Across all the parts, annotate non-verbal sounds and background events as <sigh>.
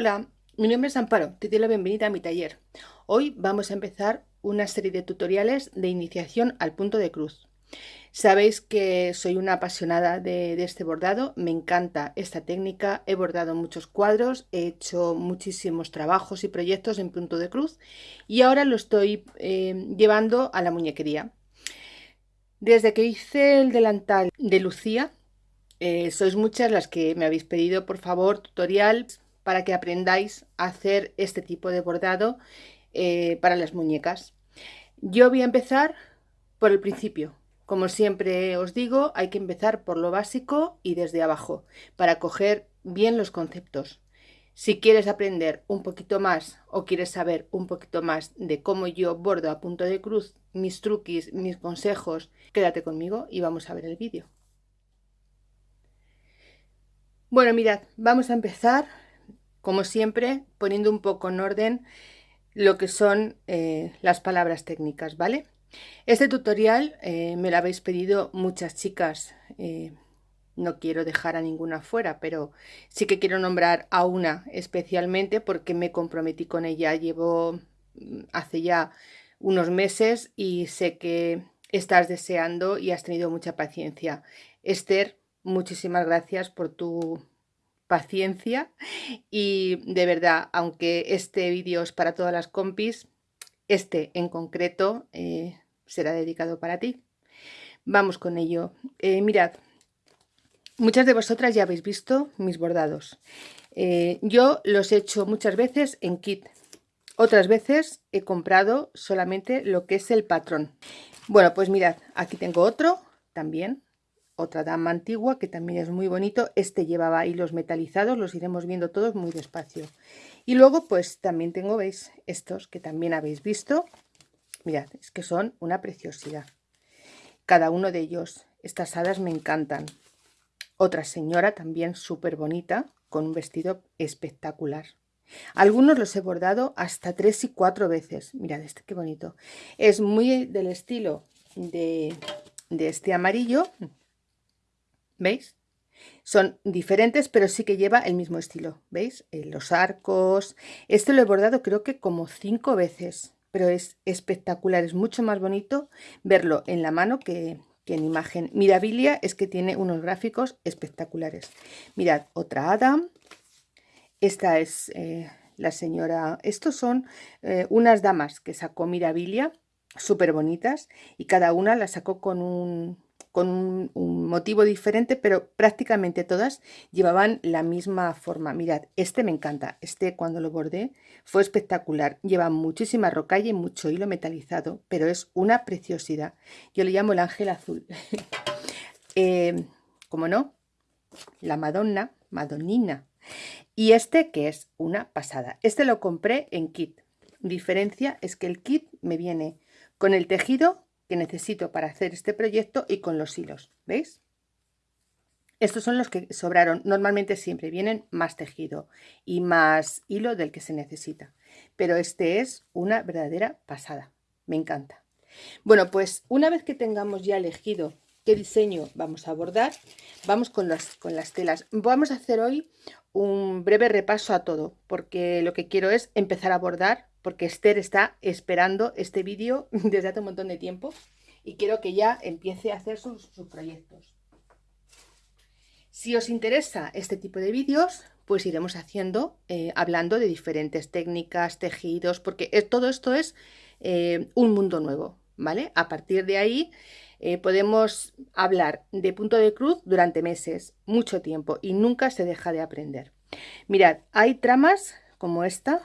Hola, mi nombre es Amparo, te doy la bienvenida a mi taller. Hoy vamos a empezar una serie de tutoriales de iniciación al punto de cruz. Sabéis que soy una apasionada de, este bordado, me encanta esta técnica, he bordado muchos cuadros, he hecho muchísimos trabajos y proyectos en punto de cruz y ahora lo estoy eh, llevando a la muñequería. Desde que hice el delantal de Lucía, eh, sois muchas las que me habéis pedido por favor tutorial para que aprendáis a hacer este tipo de bordado eh, para las muñecas. Yo voy a empezar por el principio. Como siempre os digo, hay que empezar por lo básico y desde abajo para coger bien los conceptos. Si quieres aprender un poquito más o quieres saber un poquito más de cómo yo bordo a punto de cruz, mis truquis, mis consejos, quédate conmigo y vamos a ver el vídeo. Bueno, mirad, vamos a empezar como siempre, poniendo un poco en orden lo que son eh, las palabras técnicas, ¿vale? Este tutorial eh, me lo habéis pedido muchas chicas, eh, no quiero dejar a ninguna fuera, pero sí que quiero nombrar a una especialmente porque me comprometí con ella, llevo mm, hace ya unos meses y sé que estás deseando y has tenido mucha paciencia. Esther, muchísimas gracias por tu paciencia y de verdad, aunque este vídeo es para todas las compis, este en concreto eh, será dedicado para ti. Vamos con ello. Eh, mirad, muchas de vosotras ya habéis visto mis bordados. Eh, yo los he hecho muchas veces en kit. Otras veces he comprado solamente lo que es el patrón. Bueno, pues mirad, aquí tengo otro también otra dama antigua que también es muy bonito. Este llevaba hilos metalizados, los iremos viendo todos muy despacio. Y luego pues también tengo, veis, estos que también habéis visto. Mirad, es que son una preciosidad. Cada uno de ellos. Estas hadas me encantan. Otra señora también súper bonita, con un vestido espectacular. Algunos los he bordado hasta tres y cuatro veces. Mirad este qué bonito. Es muy del estilo de, de este amarillo, ¿Veis? Son diferentes, pero sí que lleva el mismo estilo. ¿Veis? Eh, los arcos. Este lo he bordado creo que como cinco veces, pero es espectacular. Es mucho más bonito verlo en la mano que, en imagen. Mirabilia es que tiene unos gráficos espectaculares. Mirad, otra hada. Esta es eh, la señora... Estos son eh, unas damas que sacó Mirabilia, súper bonitas, y cada una la sacó con un con un, motivo diferente, pero prácticamente todas llevaban la misma forma. Mirad, este me encanta. Este cuando lo bordé fue espectacular. Lleva muchísima rocalla y mucho hilo metalizado, pero es una preciosidad. Yo le llamo el ángel azul. <laughs> eh, como no, la Madonna, Madonnina. Y este que es una pasada. Este lo compré en kit. Diferencia es que el kit me viene con el tejido que necesito para hacer este proyecto y con los hilos, ¿veis? Estos son los que sobraron. Normalmente siempre vienen más tejido y más hilo del que se necesita. Pero este es una verdadera pasada. Me encanta. Bueno, pues una vez que tengamos ya elegido qué diseño vamos a bordar, vamos con las, con las telas. Vamos a hacer hoy un breve repaso a todo, porque lo que quiero es empezar a bordar porque Esther está esperando este vídeo <laughs> desde hace un montón de tiempo y quiero que ya empiece a hacer sus, proyectos. Si os interesa este tipo de vídeos, pues iremos haciendo, eh, hablando de diferentes técnicas, tejidos, porque todo esto es eh, un mundo nuevo, ¿vale? A partir de ahí eh, podemos hablar de punto de cruz durante meses, mucho tiempo, y nunca se deja de aprender. Mirad, hay tramas como esta,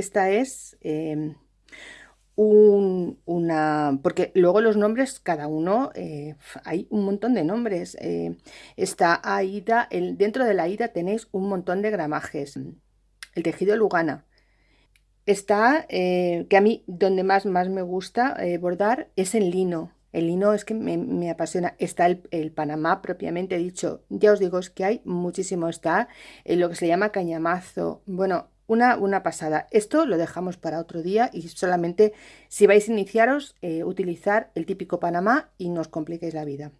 esta es em, una... porque luego los nombres, cada uno, eh, hay un montón de nombres. Eh, está AIDA, el, dentro de la AIDA tenéis un montón de gramajes. El tejido Lugana. Está, eh, que a mí donde más, más me gusta bordar es en lino. El lino es que me, apasiona. Está el, el, Panamá propiamente dicho. Ya os digo, es que hay muchísimo. Está lo que se llama cañamazo. Bueno, una, pasada. Esto lo dejamos para otro día y solamente si vais a iniciaros, eh, utilizar el típico Panamá y no os compliquéis la vida.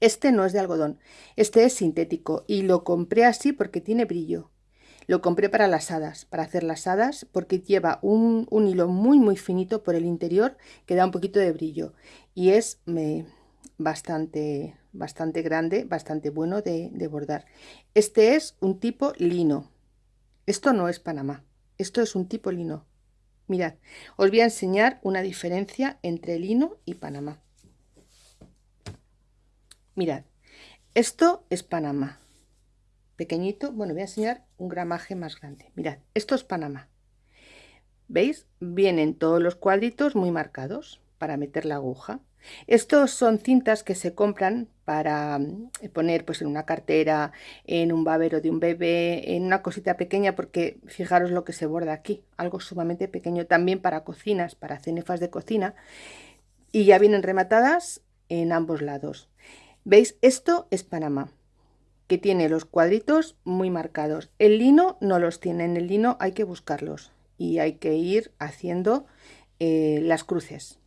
Este no es de algodón, este es sintético y lo compré así porque tiene brillo. Lo compré para las hadas, para hacer las hadas, porque lleva un, hilo muy muy finito por el interior que da un poquito de brillo y es bastante, bastante grande, bastante bueno de, de bordar. Este es un tipo lino. Esto no es Panamá, esto es un tipo lino. Mirad, os voy a enseñar una diferencia entre lino y Panamá. Mirad, esto es Panamá. Pequeñito, bueno, voy a enseñar un gramaje más grande. Mirad, esto es Panamá. ¿Veis? Vienen todos los cuadritos muy marcados para meter la aguja. Estos son cintas que se compran para mm, poner pues en una cartera, en un babero de un bebé, en una cosita pequeña porque fijaros lo que se borda aquí, algo sumamente pequeño también para cocinas, para cenefas de cocina y ya vienen rematadas en ambos lados. ¿Veis? Esto es Panamá, que tiene los cuadritos muy marcados. El lino no los tiene, en el lino hay que buscarlos y hay que ir haciendo eh, las cruces.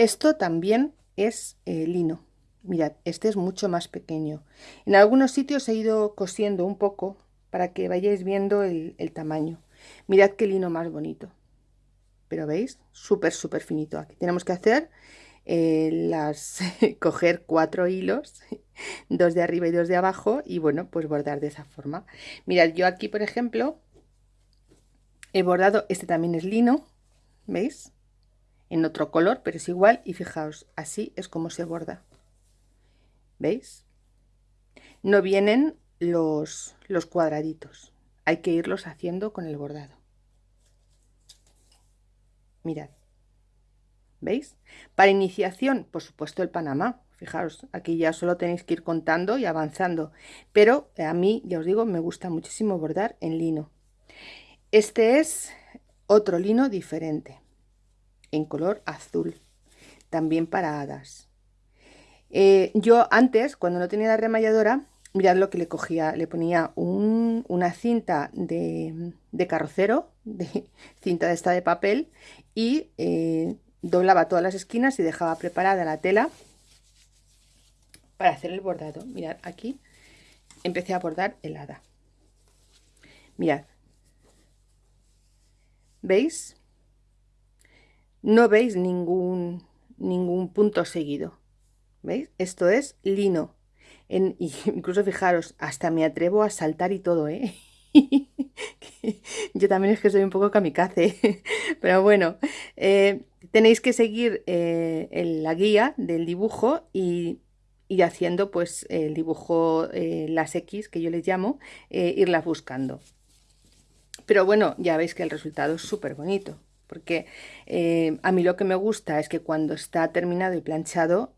Esto también es eh, lino. Mirad, este es mucho más pequeño. En algunos sitios he ido cosiendo un poco para que vayáis viendo el, tamaño. Mirad qué lino más bonito. Pero veis, súper, súper finito. Aquí tenemos que hacer eh, las <laughs> coger cuatro hilos, <laughs> dos de arriba y dos de abajo, y bueno, pues bordar de esa forma. Mirad, yo aquí, por ejemplo, he bordado, este también es lino, ¿veis? En otro color, pero es igual, y fijaos, así es como se borda. ¿Veis? No vienen los, los cuadraditos, hay que irlos haciendo con el bordado. Mirad. ¿Veis? Para iniciación, por supuesto el Panamá. Fijaros, aquí ya solo tenéis que ir contando y avanzando. Pero a mí, ya os digo, me gusta muchísimo bordar en lino. Este es otro lino diferente, en color azul, también para hadas. Eh, yo antes, cuando no tenía la remalladora, mirad lo que le cogía, le ponía una cinta de, carrocero, <laughs> de cinta de esta de papel, y eh, doblaba todas las esquinas y dejaba preparada la tela para hacer el bordado. Mirad, aquí empecé a bordar el hada. Mirad. ¿Veis? No veis ningún, ningún punto seguido. ¿Veis? Esto es lino. En, <laughs> incluso fijaros, hasta me atrevo a saltar y todo, ¿eh? <laughs> Yo también es que soy un poco kamikaze, <laughs> pero bueno, eh, tenéis que seguir eh, la guía del dibujo y, haciendo pues el dibujo, eh, las X que yo les llamo, irlas buscando. Pero bueno, ya veis que el resultado es súper bonito, porque a mí lo que me gusta es que cuando está terminado y planchado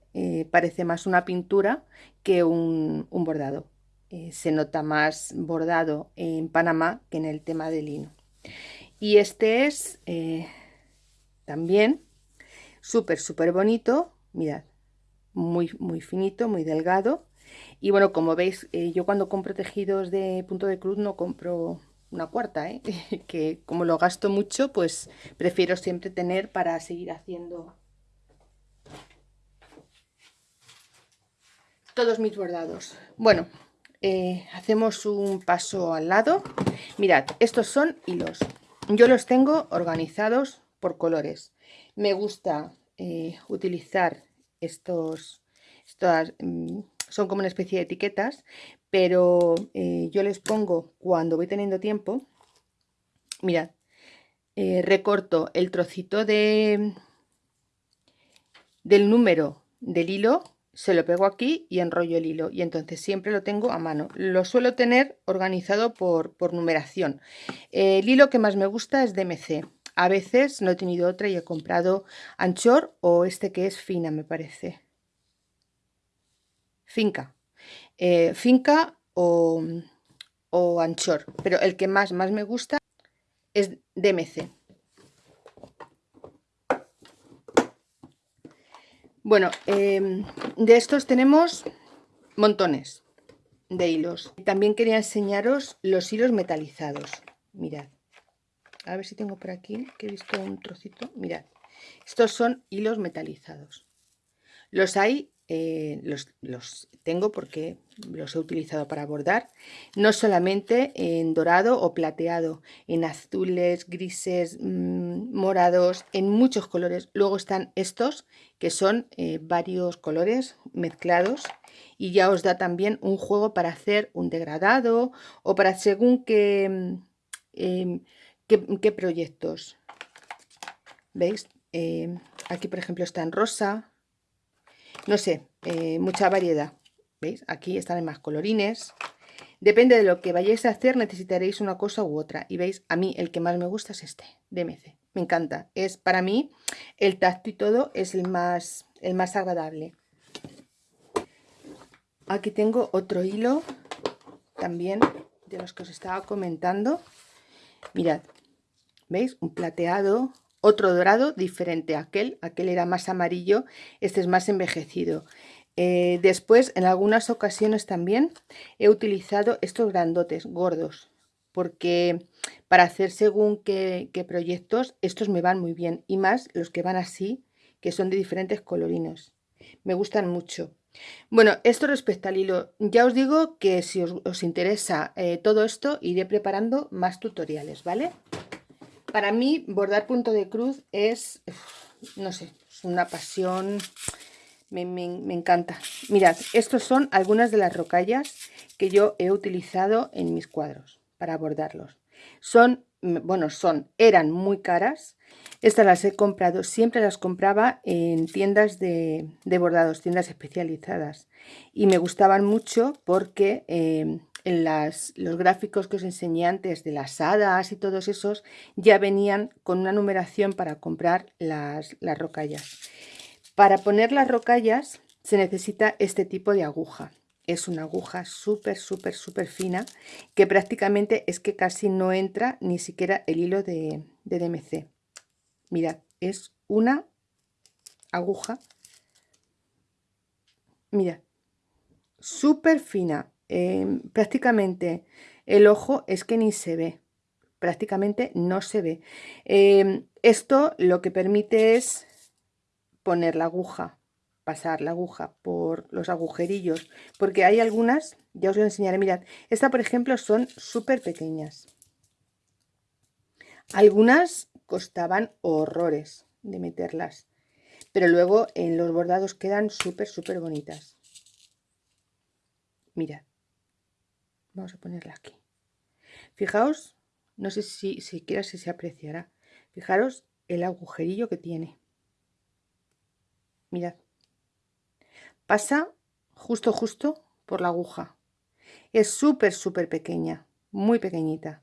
parece más una pintura que un bordado. Eh, se nota más bordado en Panamá que en el tema de lino. Y este es eh, también súper, súper bonito. Mirad, muy, muy finito, muy delgado. Y bueno, como veis, eh, yo cuando compro tejidos de punto de cruz no compro una cuarta, <laughs> que como lo gasto mucho, pues prefiero siempre tener para seguir haciendo todos mis bordados. Bueno, eh, hacemos un paso al lado. Mirad, estos son hilos. Yo los tengo organizados por colores. Me gusta eh, utilizar estos, estas, mm, son como una especie de etiquetas, pero eh, yo les pongo cuando voy teniendo tiempo. Mirad, recorto el trocito de, del número del hilo se lo pego aquí y enrollo el hilo y entonces siempre lo tengo a mano. Lo suelo tener organizado por, numeración. El hilo que más me gusta es DMC a veces no he tenido otra y he comprado anchor o este que es fina me parece. Finca eh, finca o, anchor pero el que más más me gusta es DMC Bueno, em, de estos tenemos montones de hilos. También quería enseñaros los hilos metalizados. Mirad. A ver si tengo por aquí, que he visto un trocito. Mirad. Estos son hilos metalizados. Los hay eh, los, tengo porque los he utilizado para bordar, no solamente en dorado o plateado, en azules, grises, mm, morados, en muchos colores. Luego están estos que son eh, varios colores mezclados y ya os da también un juego para hacer un degradado o para según qué, mm, em, qué, proyectos. ¿Veis? Em, aquí por ejemplo está en rosa, no sé, eh, mucha variedad. ¿Veis? Aquí están más colorines. Depende de lo que vayáis a hacer, necesitaréis una cosa u otra. Y veis, a mí el que más me gusta es este, DMC. Me encanta. Es para mí, el tacto y todo es el más, el más agradable. Aquí tengo otro hilo, también de los que os estaba comentando. Mirad, ¿veis? Un plateado, otro dorado diferente a aquel, aquel era más amarillo, este es más envejecido. Eh, después, en algunas ocasiones también he utilizado estos grandotes, gordos, porque para hacer según qué, proyectos, estos me van muy bien, y más los que van así, que son de diferentes colorinos. Me gustan mucho. Bueno, esto respecto al hilo, ya os digo que si os, interesa eh, todo esto, iré preparando más tutoriales, ¿vale? Para mí, bordar punto de cruz es, no sé, es una pasión, me, encanta. Mirad, estos son algunas de las rocallas que yo he utilizado en mis cuadros para bordarlos. Son, bueno, son, eran muy caras. Estas las he comprado, siempre las compraba en tiendas de, bordados, tiendas especializadas. Y me gustaban mucho porque... Eh, las, los gráficos que os enseñé antes de las hadas y todos esos, ya venían con una numeración para comprar las, las rocallas. Para poner las rocallas se necesita este tipo de aguja. Es una aguja súper, súper, súper fina que prácticamente es que casi no entra ni siquiera el hilo de, de DMC. Mirad, es una aguja, mirad, súper fina, Em, prácticamente el ojo es que ni se ve, prácticamente no se ve. Em, esto lo que permite es poner la aguja, pasar la aguja por los agujerillos, porque hay algunas, ya os lo enseñaré, mirad, esta por ejemplo son súper pequeñas. Algunas costaban horrores de meterlas, pero luego en los bordados quedan súper, súper bonitas. Mirad. Vamos a ponerla aquí. Fijaos, no sé si siquiera si se apreciará. Fijaros el agujerillo que tiene. Mirad. Pasa justo, justo por la aguja. Es súper, súper pequeña. Muy pequeñita.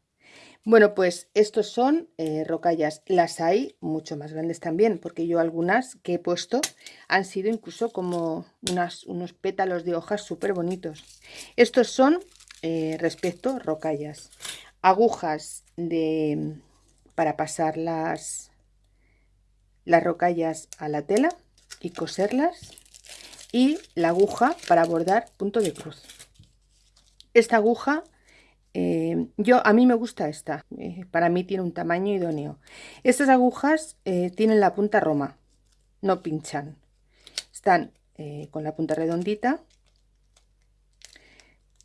Bueno, pues estos son eh, rocallas. Las hay mucho más grandes también, porque yo algunas que he puesto han sido incluso como unas, unos pétalos de hojas súper bonitos. Estos son eh, respecto rocallas. Agujas de, para pasar las, las rocallas a la tela y coserlas. Y la aguja para bordar punto de cruz. Esta aguja, eh, yo a mí me gusta esta. Eh, para mí tiene un tamaño idóneo. Estas agujas tienen la punta roma. No pinchan. Están con la punta redondita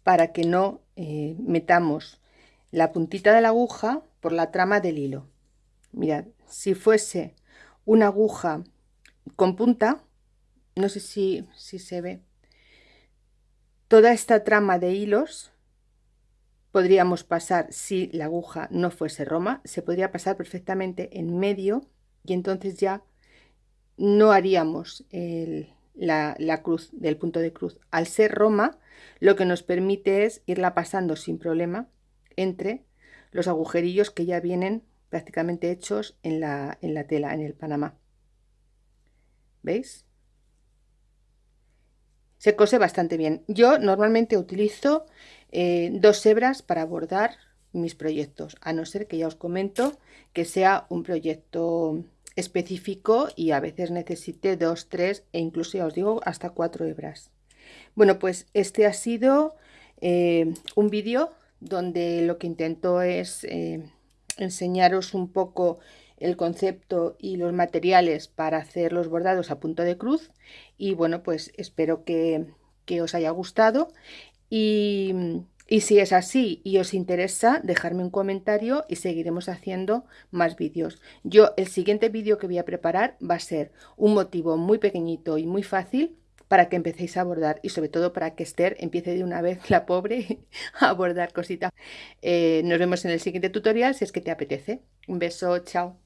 para que no eh, metamos la puntita de la aguja por la trama del hilo. Mirad, si fuese una aguja con punta, no sé si, si se ve, toda esta trama de hilos podríamos pasar, si la aguja no fuese roma, se podría pasar perfectamente en medio y entonces ya no haríamos el, la, cruz del punto de cruz. Al ser roma, lo que nos permite es irla pasando sin problema entre los agujerillos que ya vienen prácticamente hechos en la, en la tela, en el panamá. ¿Veis? Se cose bastante bien. Yo normalmente utilizo eh, dos hebras para bordar mis proyectos, a no ser que ya os comento que sea un proyecto específico y a veces necesite dos, tres e incluso ya os digo hasta cuatro hebras. Bueno, pues este ha sido eh, un vídeo donde lo que intento es eh, enseñaros un poco el concepto y los materiales para hacer los bordados a punto de cruz y bueno pues espero que, que os haya gustado y, y si es así y os interesa, dejarme un comentario y seguiremos haciendo más vídeos. Yo el siguiente vídeo que voy a preparar va a ser un motivo muy pequeñito y muy fácil para que empecéis a bordar y sobre todo para que Esther empiece de una vez, la pobre, <laughs> a bordar cositas. Eh, nos vemos en el siguiente tutorial si es que te apetece. Un beso, chao.